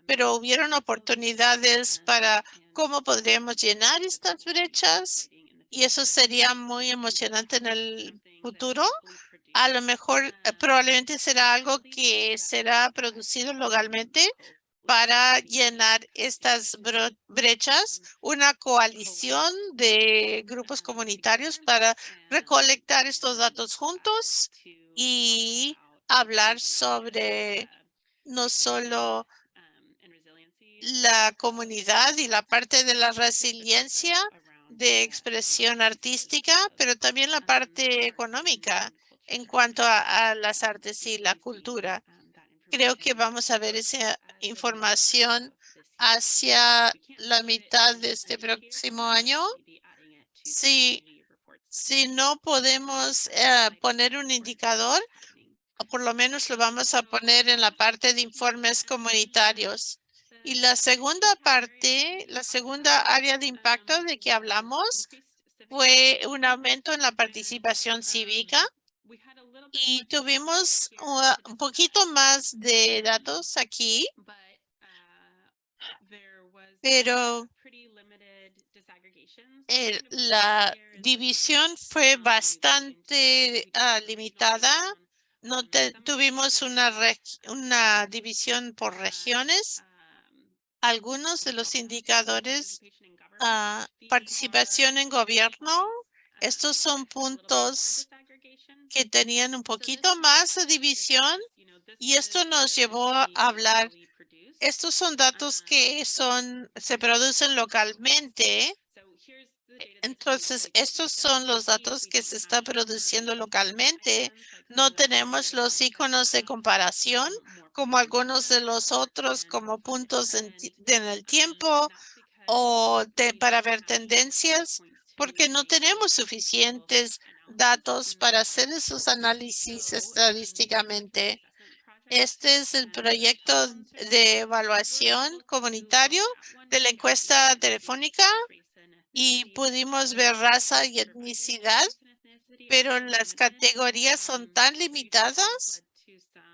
Pero hubieron oportunidades para cómo podríamos llenar estas brechas y eso sería muy emocionante en el futuro. A lo mejor eh, probablemente será algo que será producido localmente para llenar estas brechas, una coalición de grupos comunitarios para recolectar estos datos juntos y hablar sobre no solo la comunidad y la parte de la resiliencia de expresión artística, pero también la parte económica en cuanto a, las artes y la cultura. Creo que vamos a ver esa información hacia la mitad de este próximo año. Si, si no podemos eh, poner un indicador, o por lo menos lo vamos a poner en la parte de informes comunitarios. Y la segunda parte, la segunda área de impacto de que hablamos fue un aumento en la participación cívica y tuvimos un poquito más de datos aquí, pero la división fue bastante ah, limitada. No tuvimos una, una división por regiones. Algunos de los indicadores, ah, participación en gobierno, estos son puntos que tenían un poquito más de división y esto nos llevó a hablar. Estos son datos que son, se producen localmente. Entonces, estos son los datos que se está produciendo localmente. No tenemos los iconos de comparación como algunos de los otros como puntos en, el tiempo o de- para ver tendencias porque no tenemos suficientes datos para hacer esos análisis estadísticamente. Este es el proyecto de evaluación comunitario de la encuesta telefónica y pudimos ver raza y etnicidad, pero las categorías son tan limitadas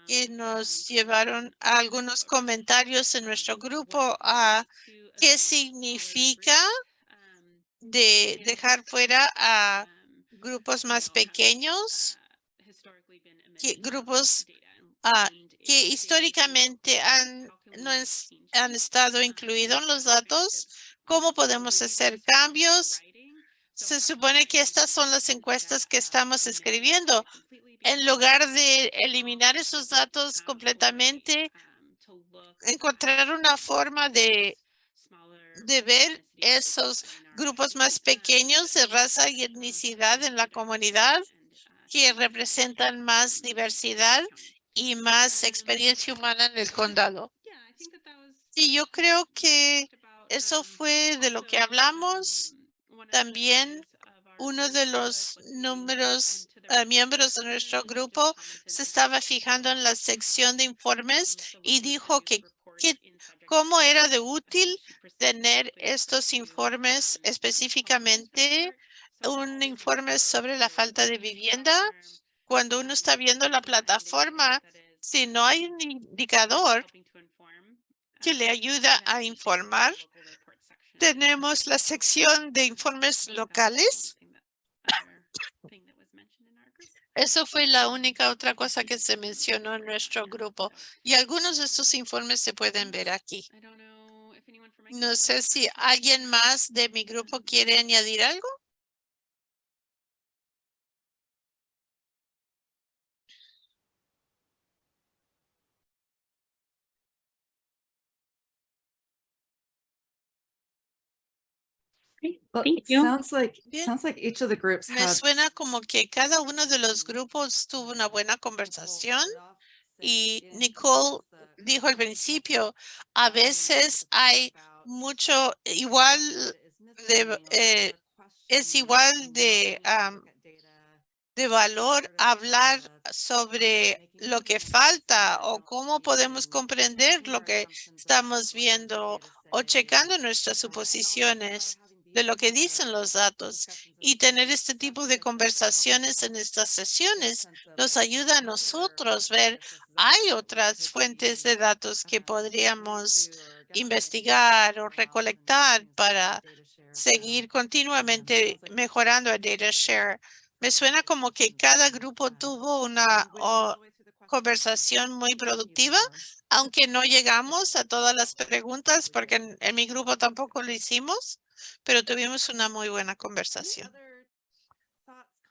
que nos llevaron a algunos comentarios en nuestro grupo a qué significa de dejar fuera a grupos más pequeños, que grupos ah, que históricamente han, no han estado incluidos en los datos. ¿Cómo podemos hacer cambios? Se supone que estas son las encuestas que estamos escribiendo. En lugar de eliminar esos datos completamente, encontrar una forma de, ver esos grupos más pequeños de raza y etnicidad en la comunidad que representan más diversidad y más experiencia humana en el condado. Sí, yo creo que eso fue de lo que hablamos. También uno de los números, eh, miembros de nuestro grupo se estaba fijando en la sección de informes y dijo que, que cómo era de útil tener estos informes específicamente un informe sobre la falta de vivienda. Cuando uno está viendo la plataforma, si no hay un indicador que le ayuda a informar, tenemos la sección de informes locales. Eso fue la única otra cosa que se mencionó en nuestro grupo. Y algunos de estos informes se pueden ver aquí. No sé si alguien más de mi grupo quiere añadir algo. Thank you. Sounds like, Bien. sounds like each of the groups Me had. suena como que cada uno de los grupos tuvo una buena conversación y Nicole dijo al principio, a veces hay mucho igual de, eh, es igual de, de valor hablar sobre lo que falta o cómo podemos comprender lo que estamos viendo o checando nuestras suposiciones de lo que dicen los datos y tener este tipo de conversaciones en estas sesiones nos ayuda a nosotros ver hay otras fuentes de datos que podríamos investigar o recolectar para seguir continuamente mejorando el data share. Me suena como que cada grupo tuvo una conversación muy productiva, aunque no llegamos a todas las preguntas porque en, en mi grupo tampoco lo hicimos, pero tuvimos una muy buena conversación.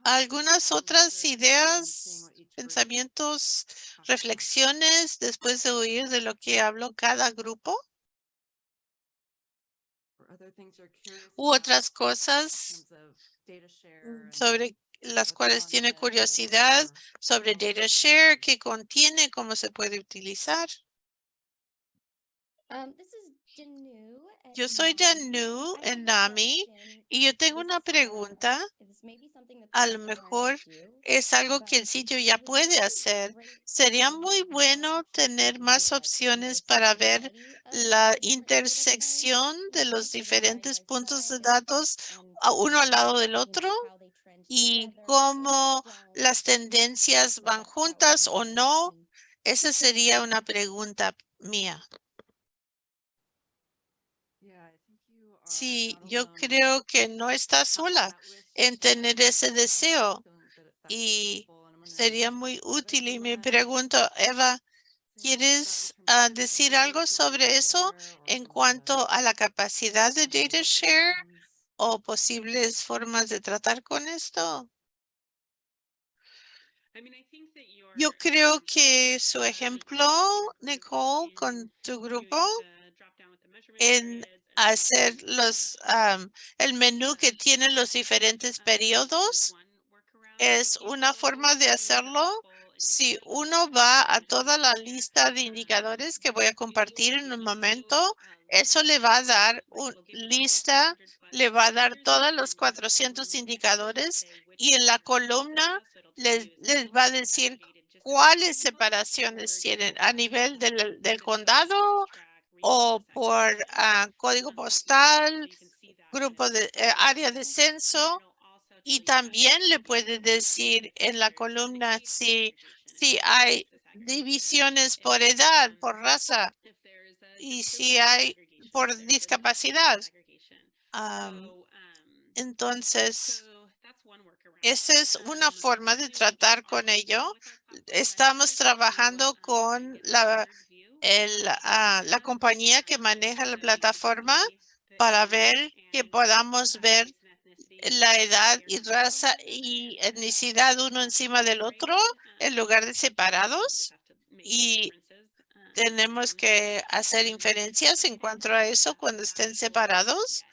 ¿Algunas otras ideas, pensamientos, reflexiones después de oír de lo que habló cada grupo? U otras cosas sobre las cuales tiene curiosidad sobre data share, qué contiene, cómo se puede utilizar. Yo soy Danu en NAMI y yo tengo una pregunta. A lo mejor es algo que el sitio ya puede hacer. Sería muy bueno tener más opciones para ver la intersección de los diferentes puntos de datos a uno al lado del otro y cómo las tendencias van juntas o no. Esa sería una pregunta mía. Sí, yo creo que no está sola en tener ese deseo y sería muy útil. Y me pregunto, Eva, ¿quieres ah, decir algo sobre eso en cuanto a la capacidad de data share o posibles formas de tratar con esto? Yo creo que su ejemplo, Nicole, con tu grupo en hacer los am, el menú que tiene los diferentes periodos es una forma de hacerlo. Si uno va a toda la lista de indicadores que voy a compartir en un momento, eso le va a dar una lista, le va a dar todos los 400 indicadores y en la columna les, les va a decir cuáles separaciones tienen a nivel del, del condado o por código postal, grupo de eh, área de censo y también le puede decir en la columna si, si hay divisiones por edad, por raza y si hay por discapacidad. Am, Entonces, esa es una forma de tratar con ello. Estamos trabajando con la, el, ah, la compañía que maneja la plataforma para ver que podamos ver la edad y raza y etnicidad uno encima del otro en lugar de separados. Y tenemos que hacer inferencias en cuanto a eso cuando estén separados,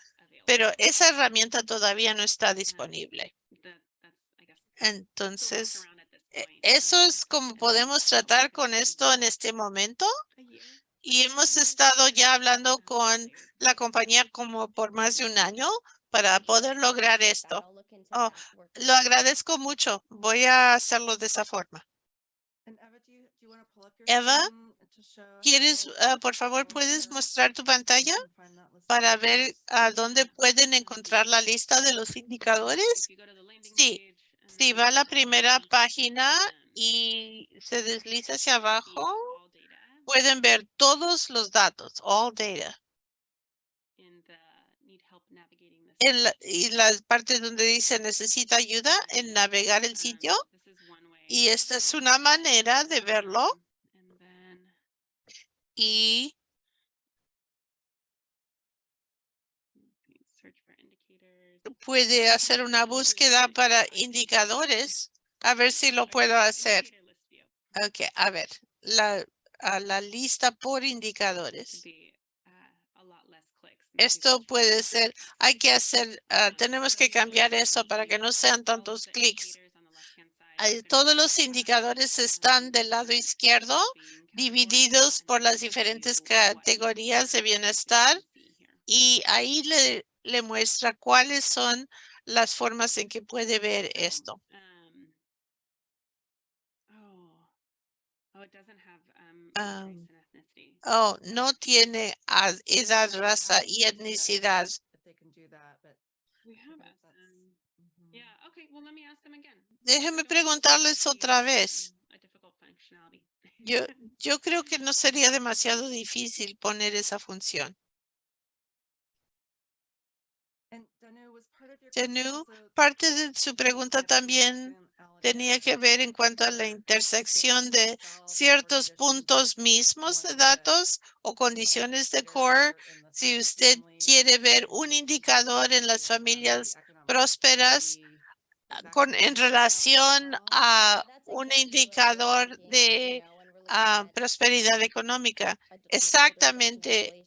pero esa herramienta todavía no está disponible. Entonces, eso es como podemos tratar con esto en este momento. Y hemos estado ya hablando con la compañía como por más de un año para poder lograr esto. Oh, lo agradezco mucho. Voy a hacerlo de esa forma. Eva, ¿quieres, ah, por favor, puedes mostrar tu pantalla para ver a dónde pueden encontrar la lista de los indicadores? Sí, si va a la primera página y se desliza hacia abajo, pueden ver todos los datos, all data. En la, y las partes donde dice necesita ayuda en navegar el sitio. Y esta es una manera de verlo. Y puede hacer una búsqueda para indicadores. A ver si lo puedo hacer. Ok, a ver, la, a la lista por indicadores. Esto puede ser, hay que hacer, ah, tenemos que cambiar eso para que no sean tantos clics. Todos los indicadores están del lado izquierdo, divididos por las diferentes categorías de bienestar. Y ahí le le muestra cuáles son las formas en que puede ver esto. oh, no tiene edad, raza y etnicidad. Déjeme preguntarles otra vez. Yo, yo creo que no sería demasiado difícil poner esa función. Parte de su pregunta también tenía que ver en cuanto a la intersección de ciertos puntos mismos de datos o condiciones de core. Si usted quiere ver un indicador en las familias prósperas con, en relación a un indicador de ah, prosperidad económica. Exactamente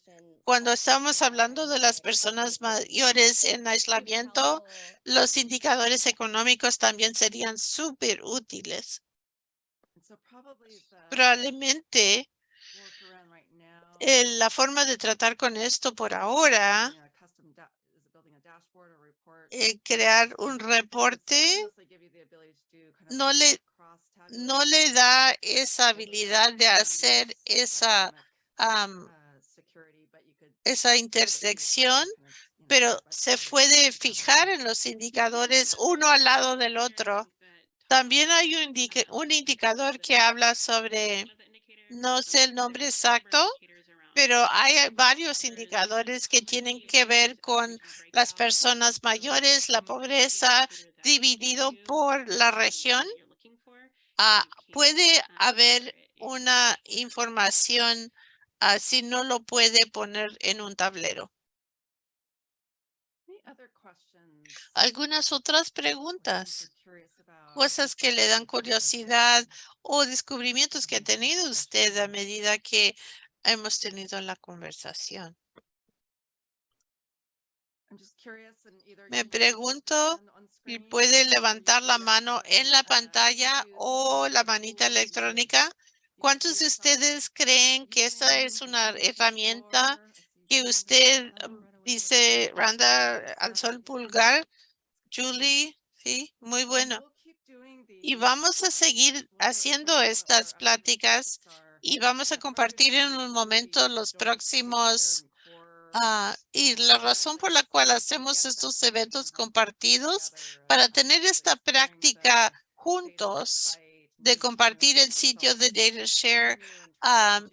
cuando estamos hablando de las personas mayores en aislamiento, los indicadores económicos también serían súper útiles. Probablemente la forma de tratar con esto por ahora eh, crear un reporte no le no le da esa habilidad de hacer esa esa intersección, pero se puede fijar en los indicadores uno al lado del otro. También hay un, indicador que habla sobre, no sé el nombre exacto, pero hay varios indicadores que tienen que ver con las personas mayores, la pobreza, dividido por la región. Ah, puede haber una información Así no lo puede poner en un tablero. Algunas otras preguntas, cosas que le dan curiosidad o descubrimientos que ha tenido usted a medida que hemos tenido la conversación. Me pregunto si puede levantar la mano en la pantalla o la manita electrónica ¿Cuántos de ustedes creen que esta es una herramienta que usted um, dice, Randa, alzó el pulgar? Julie, sí, muy bueno. Y vamos a seguir haciendo estas pláticas y vamos a compartir en un momento los próximos ah, y la razón por la cual hacemos estos eventos compartidos para tener esta práctica juntos de compartir el sitio de DataShare, um,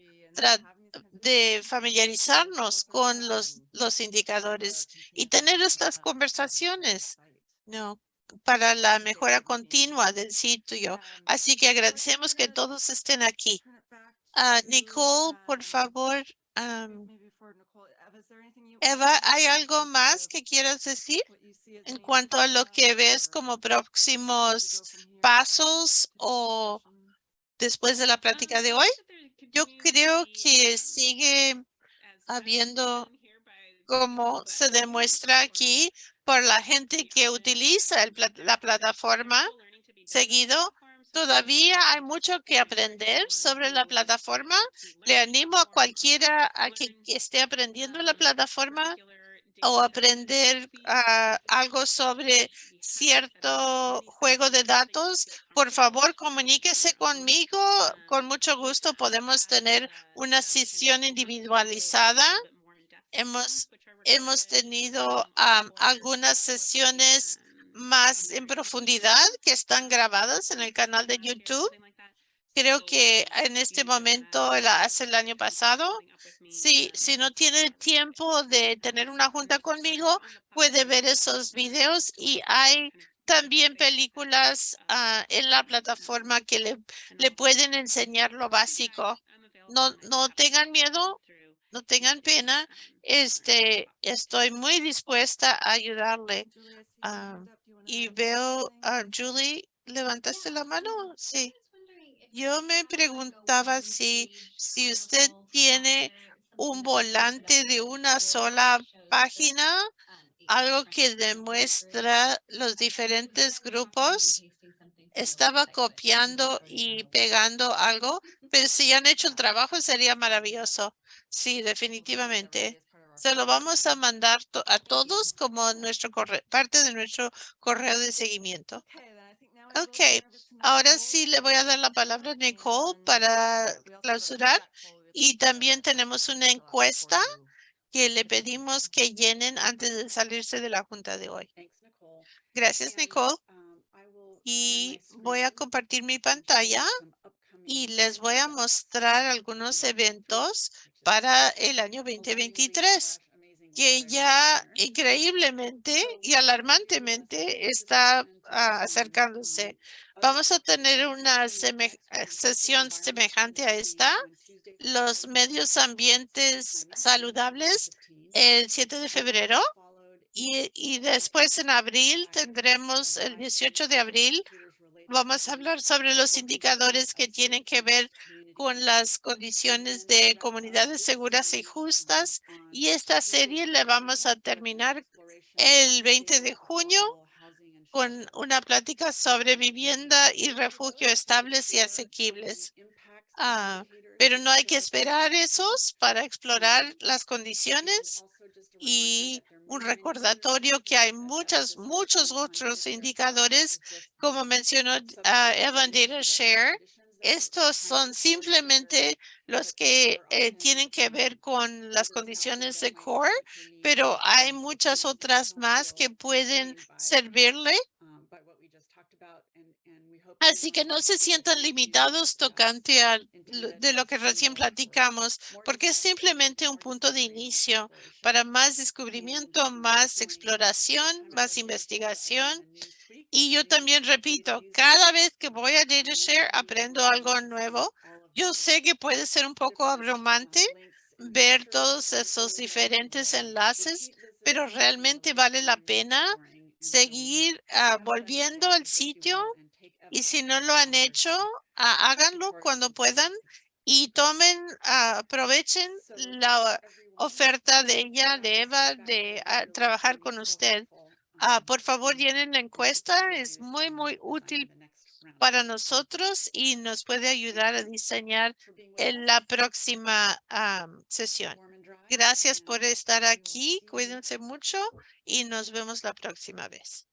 de familiarizarnos con los, los indicadores y tener estas conversaciones, ¿no? Para la mejora continua del sitio. Así que agradecemos que todos estén aquí. Ah, Nicole, por favor. am, Eva, ¿hay algo más que quieras decir en cuanto a lo que ves como próximos pasos o después de la plática de hoy? Yo creo que sigue habiendo, como se demuestra aquí, por la gente que utiliza la plataforma seguido. Todavía hay mucho que aprender sobre la plataforma. Le animo a cualquiera a que, esté aprendiendo la plataforma o aprender ah, algo sobre cierto juego de datos, por favor comuníquese conmigo. Con mucho gusto podemos tener una sesión individualizada. Hemos, hemos tenido algunas sesiones más en profundidad que están grabadas en el canal de YouTube. Creo que en este momento, hace el año pasado, si, si no tiene tiempo de tener una junta conmigo, puede ver esos videos y hay también películas ah, en la plataforma que le, le pueden enseñar lo básico. No, no tengan miedo, no tengan pena. Este, estoy muy dispuesta a ayudarle. Ah, y veo a Julie, ¿levantaste la mano? Sí. Yo me preguntaba si, si usted tiene un volante de una sola página, algo que demuestra los diferentes grupos. Estaba copiando y pegando algo, pero si han hecho el trabajo sería maravilloso. Sí, definitivamente. Se lo vamos a mandar a todos como nuestro corre- parte de nuestro correo de seguimiento. Ok, ahora sí le voy a dar la palabra a Nicole para clausurar. Y también tenemos una encuesta que le pedimos que llenen antes de salirse de la junta de hoy. Gracias, Nicole. Y voy a compartir mi pantalla y les voy a mostrar algunos eventos para el año 2023 que ya increíblemente y alarmantemente está ah, acercándose. Vamos a tener una eh, sesión semejante a esta, los medios ambientes saludables, el 7 de febrero. Y después en abril tendremos el 18 de abril. Vamos a hablar sobre los indicadores que tienen que ver con las condiciones de comunidades seguras y justas. Y esta serie la vamos a terminar el 20 de junio con una plática sobre vivienda y refugio estables y asequibles. Ah, pero no hay que esperar esos para explorar las condiciones y un recordatorio que hay muchas, muchos otros indicadores, como mencionó ah, Evan Data Share. Estos son simplemente los que eh, tienen que ver con las condiciones de core, pero hay muchas otras más que pueden servirle. Así que no se sientan limitados tocante a de lo que recién platicamos, porque es simplemente un punto de inicio para más descubrimiento, más exploración, más investigación. Y yo también repito, cada vez que voy a DataShare aprendo algo nuevo. Yo sé que puede ser un poco abrumante ver todos esos diferentes enlaces, pero realmente vale la pena seguir ah, volviendo al sitio y si no lo han hecho, háganlo cuando puedan y tomen, ah, aprovechen la oferta de ella, de Eva, de ah, trabajar con usted. Ah, por favor, llenen la encuesta. Es muy, muy útil para nosotros y nos puede ayudar a diseñar en la próxima sesión. Gracias por estar aquí. Cuídense mucho y nos vemos la próxima vez.